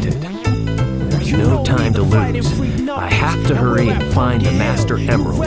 There's no time to lose. I have to hurry and find the Master Emerald.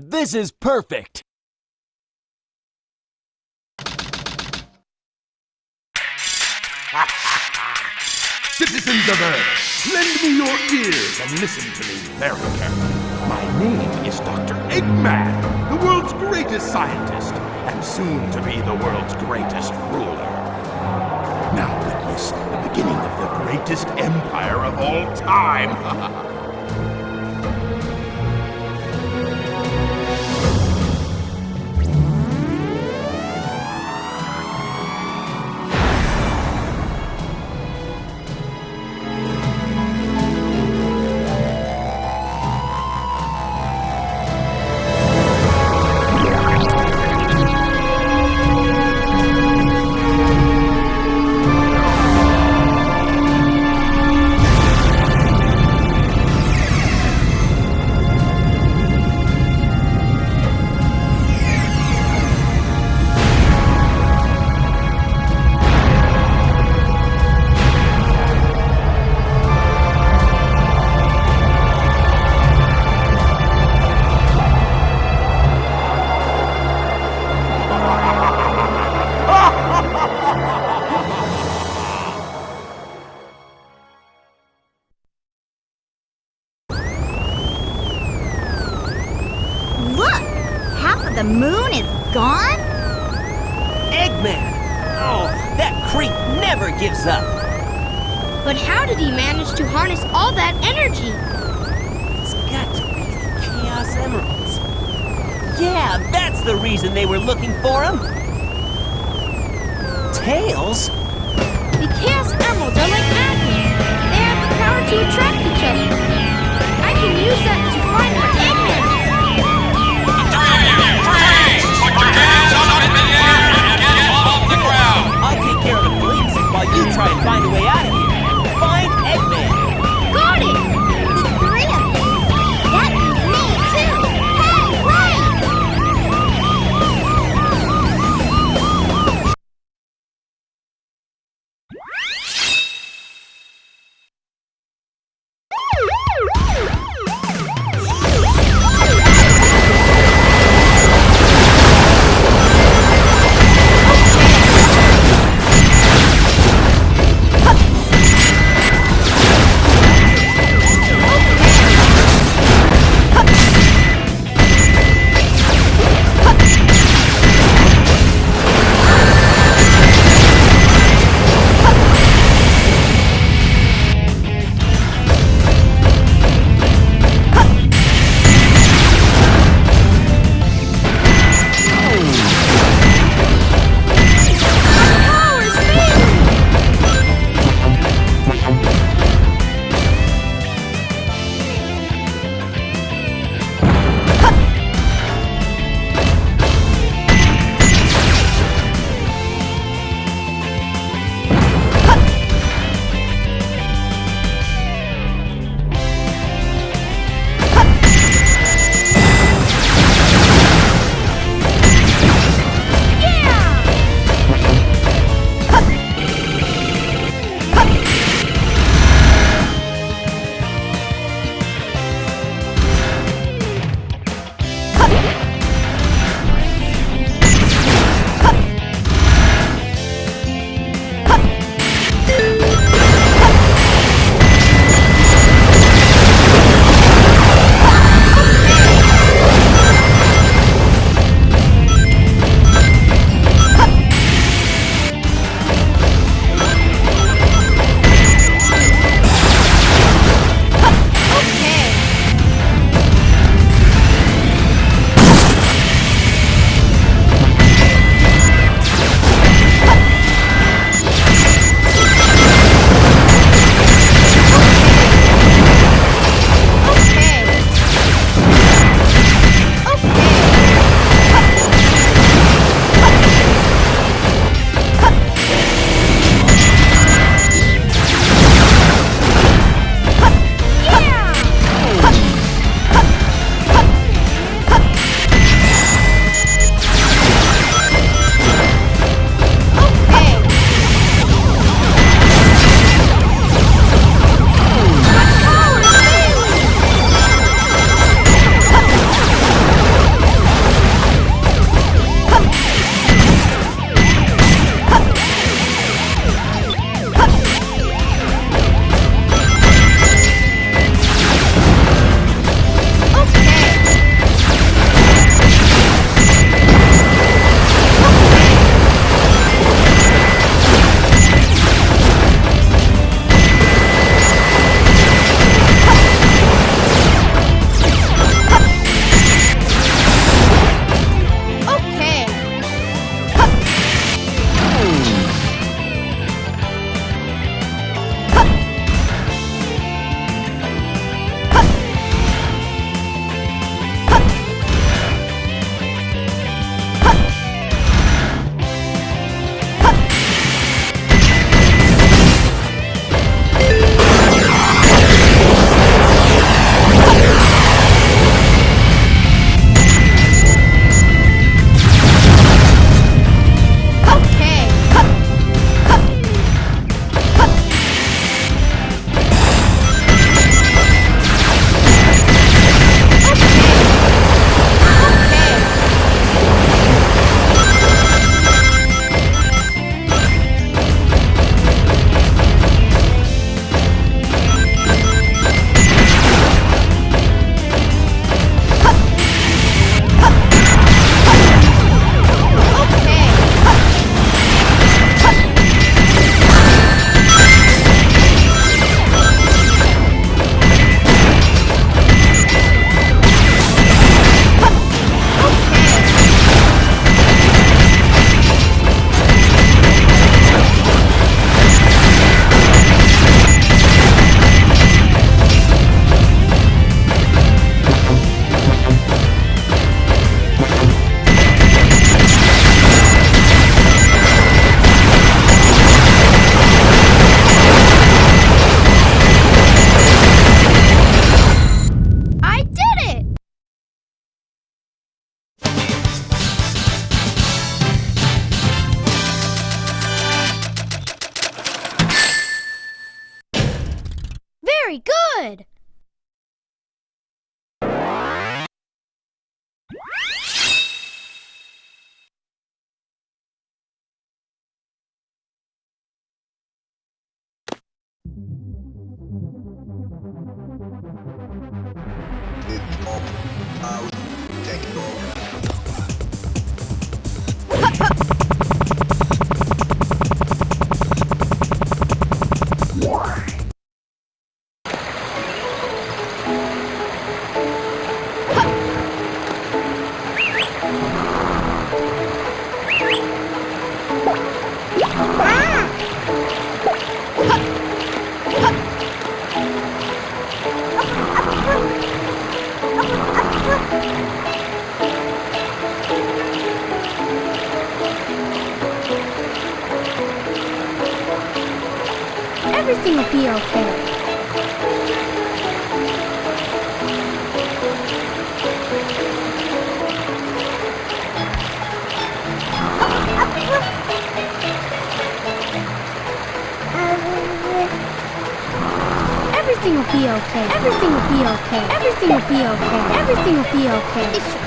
This is perfect! Citizens of Earth, lend me your ears and listen to me very carefully. My name is Dr. Eggman, the world's greatest scientist, and soon to be the world's greatest ruler. Now witness the beginning of the greatest empire of all time. good. Everything will be okay. Everything will be okay. Everything will be okay. Everything will be okay. Everything will be okay.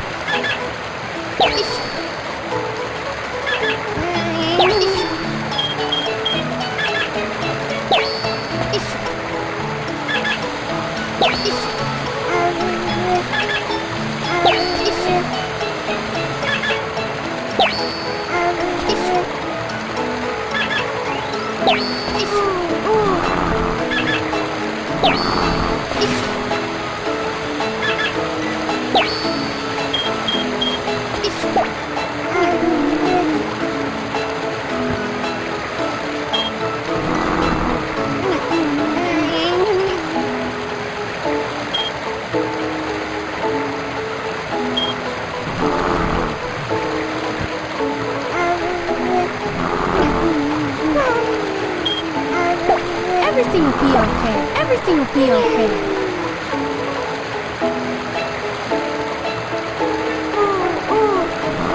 Everything will be okay.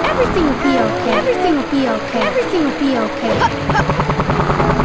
Everything will be okay. Everything will be okay. Everything will be okay.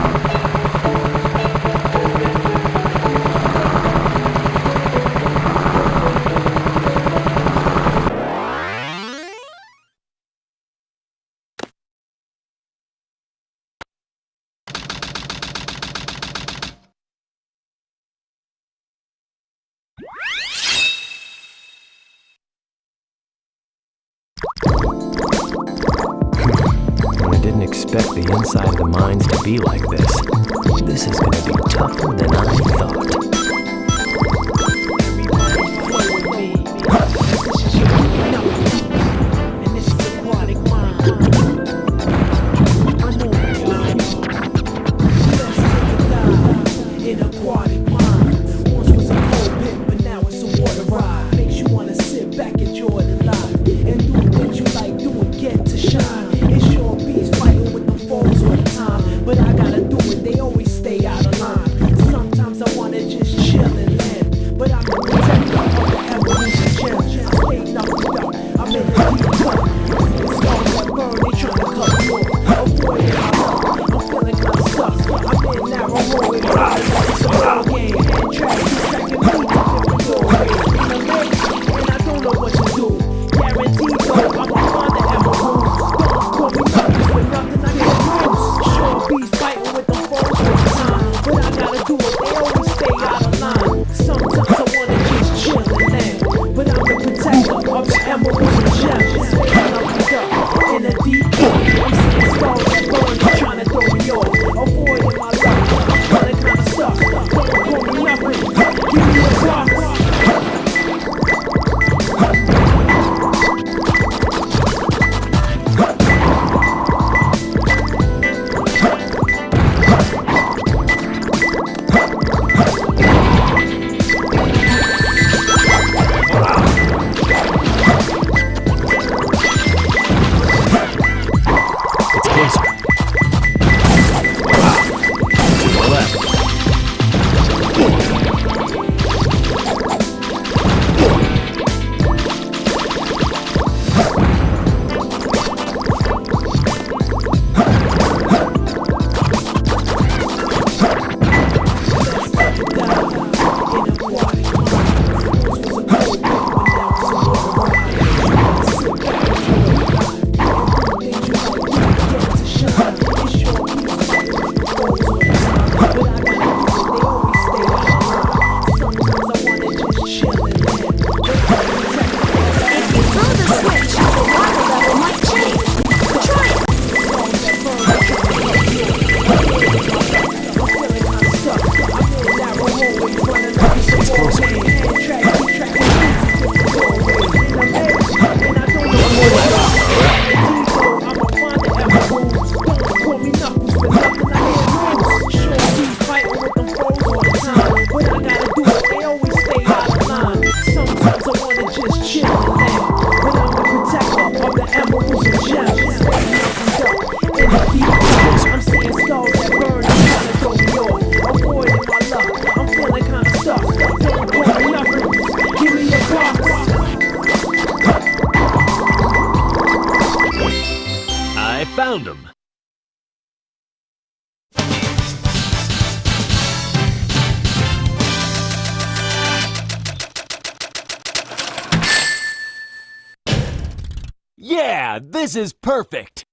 Yeah, this is perfect.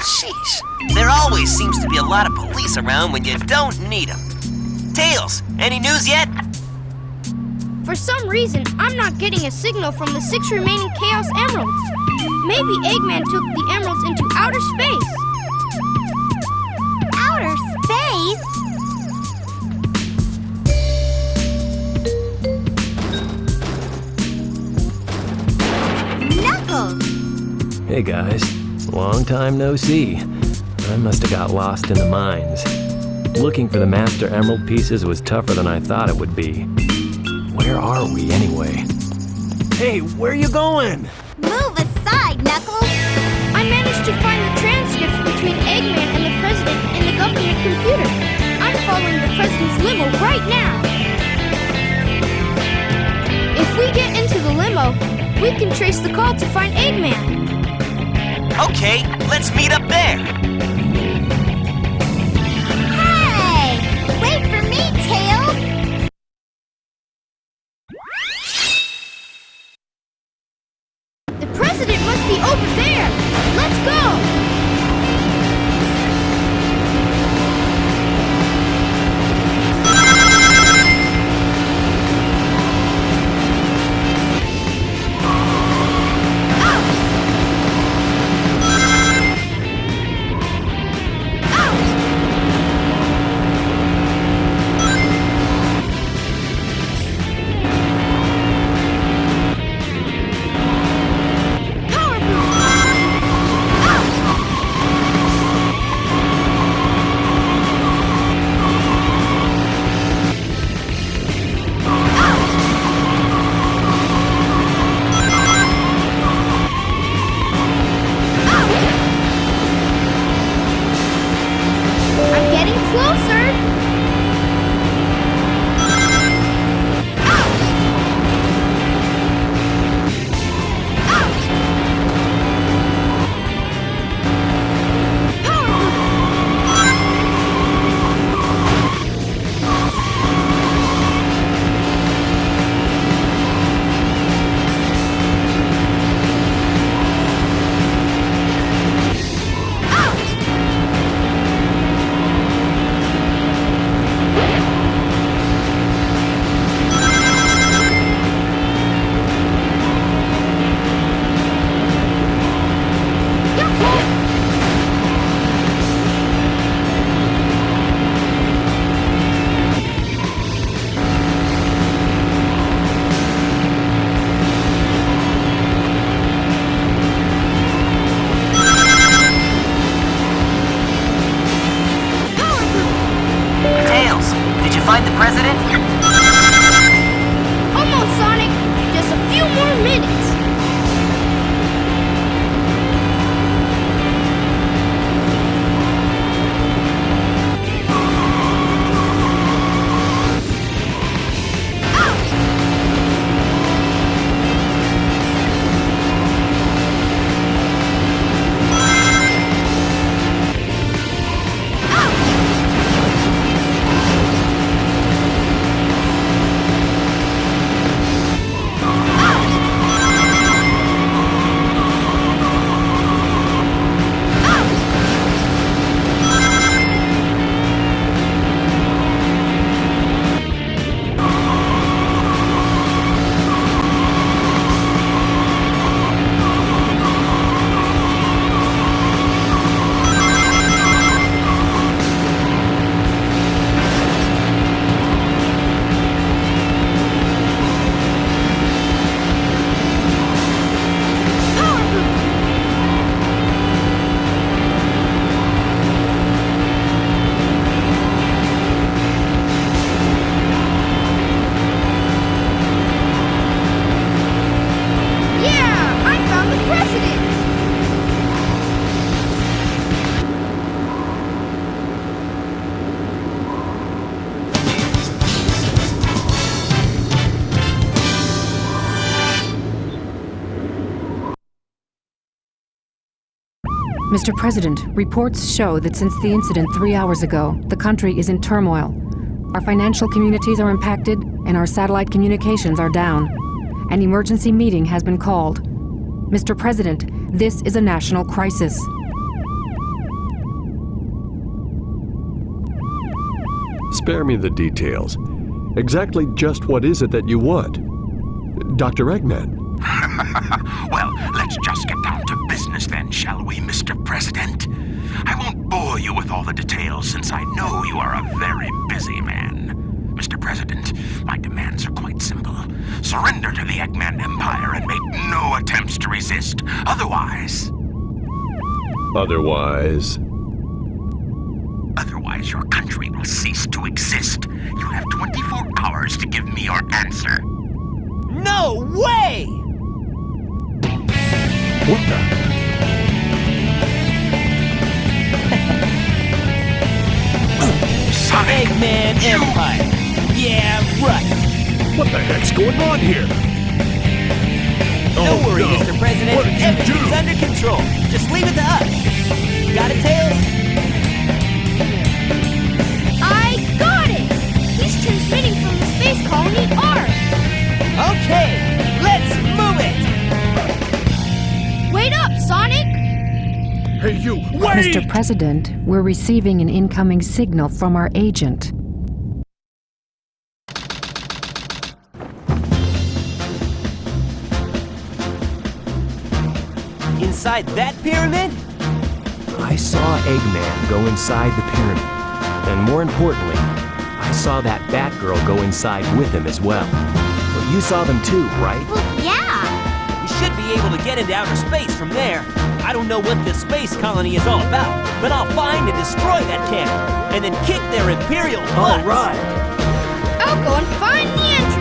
Sheesh. There always seems to be a lot of police around when you don't need them. Tails, any news yet? For some reason, I'm not getting a signal from the six remaining Chaos Emeralds. Maybe Eggman took the emeralds into outer space. Outer space? Knuckles! Hey guys, long time no see. I must have got lost in the mines. Looking for the Master Emerald pieces was tougher than I thought it would be. Where are we anyway? Hey, where are you going? Move aside, Knuckles! I managed to find the transcripts between Eggman and the President in the government computer. I'm following the President's limo right now. Trace the call to find Eggman. Okay, let's meet up there. President? Mr. President, reports show that since the incident three hours ago, the country is in turmoil. Our financial communities are impacted, and our satellite communications are down. An emergency meeting has been called. Mr. President, this is a national crisis. Spare me the details. Exactly just what is it that you want? Dr. Eggman. well, let's just get down to business then, shall we, Mr. President? I won't bore you with all the details since I know you are a very busy man. Mr. President, my demands are quite simple. Surrender to the Eggman Empire and make no attempts to resist. Otherwise, Otherwise. otherwise your country will cease to exist. You have 24 hours to give me your answer. No way! What the? Eggman Empire. Yeah, right. What the heck's going on here? Don't Oh, worry, no. Mr. President. What did Everything's do? under control. Just leave it to us. Got it, Tails? I got it! He's transmitting from the space colony Ark. Okay, let's move it! Wait up, Sonic! Hey, you! Mr. President, we're receiving an incoming signal from our agent. Inside that pyramid? I saw Eggman go inside the pyramid. And more importantly, I saw that Batgirl go inside with him as well. Well, you saw them too, right? Well, yeah. We should be able to get into outer space from there. I don't know what this space colony is all about, but I'll find and destroy that cannon, and then kick their Imperial butts. All right. I'll go and find the entrance.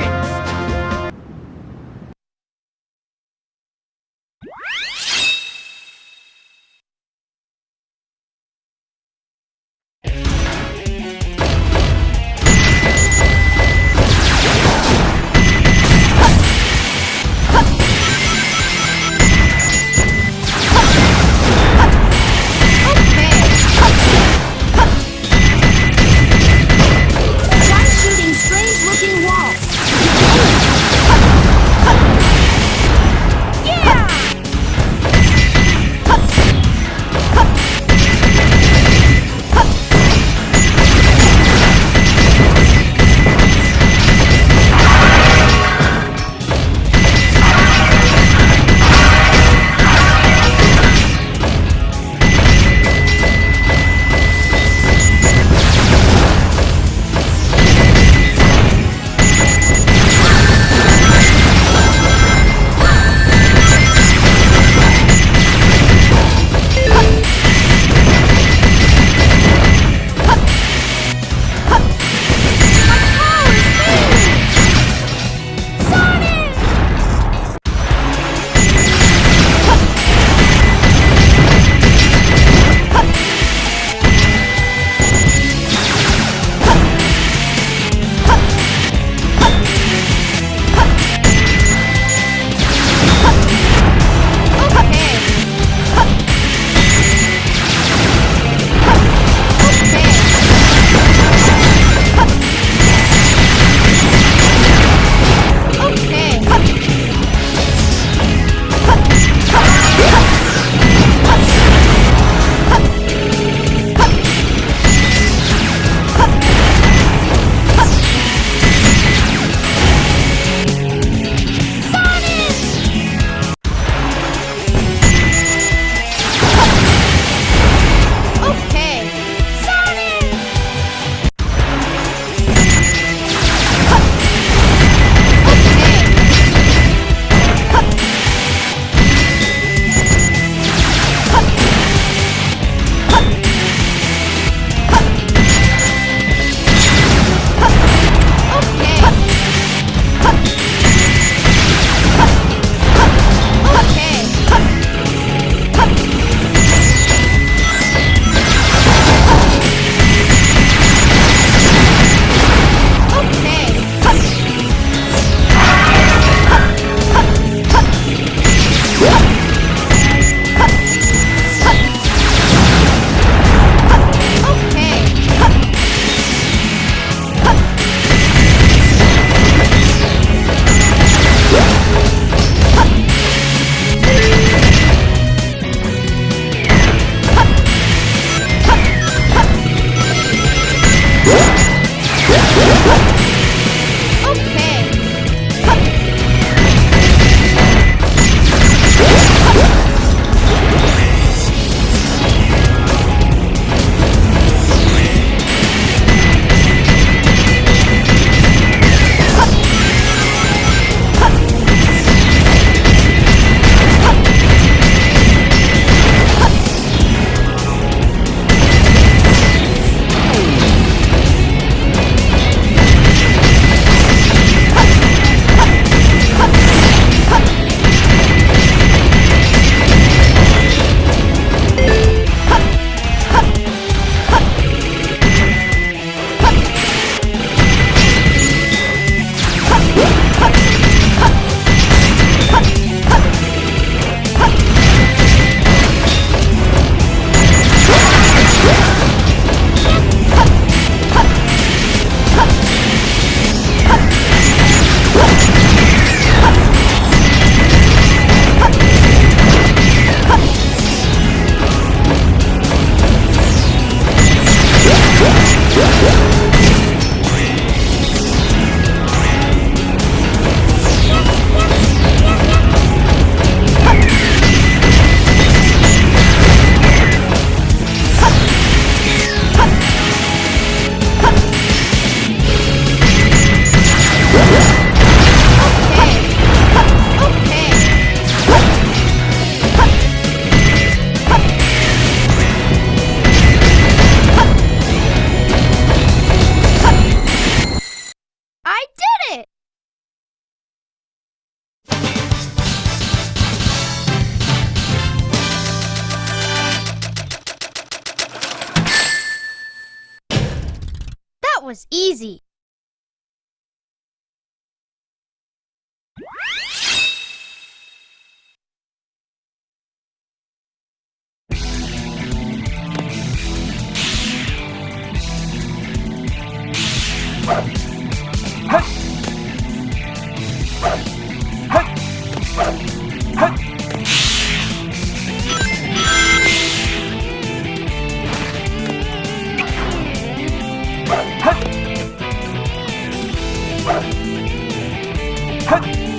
は。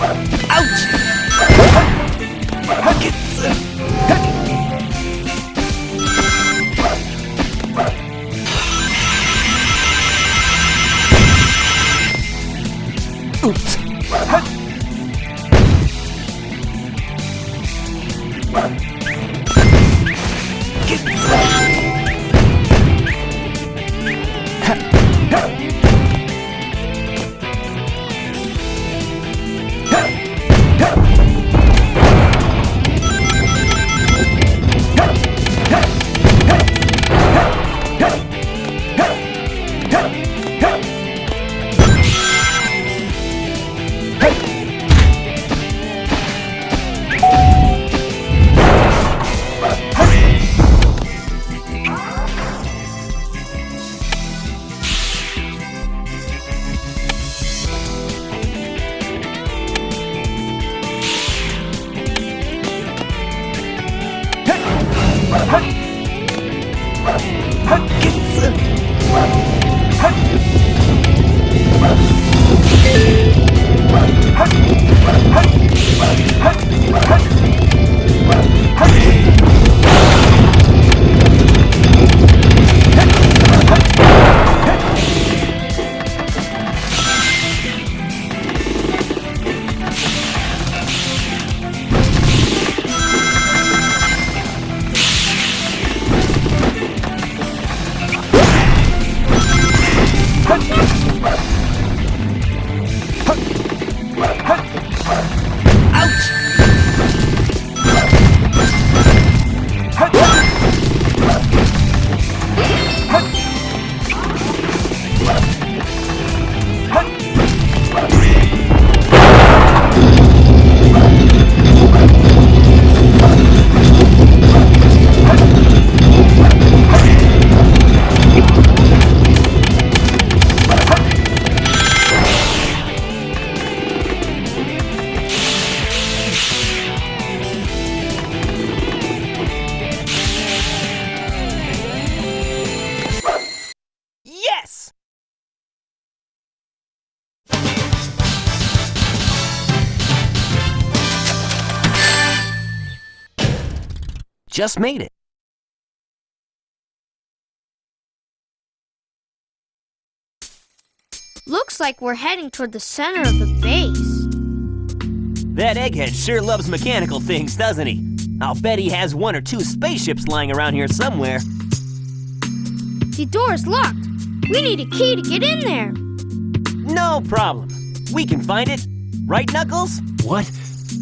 What? 発見する。Just made it. Looks like we're heading toward the center of the base. That egghead sure loves mechanical things, doesn't he? I'll bet he has one or two spaceships lying around here somewhere. The door's locked. We need a key to get in there. No problem. We can find it. Right, Knuckles? What?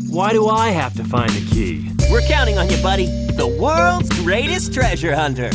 Why do I have to find the key? We're counting on you, buddy. The world's greatest treasure hunter.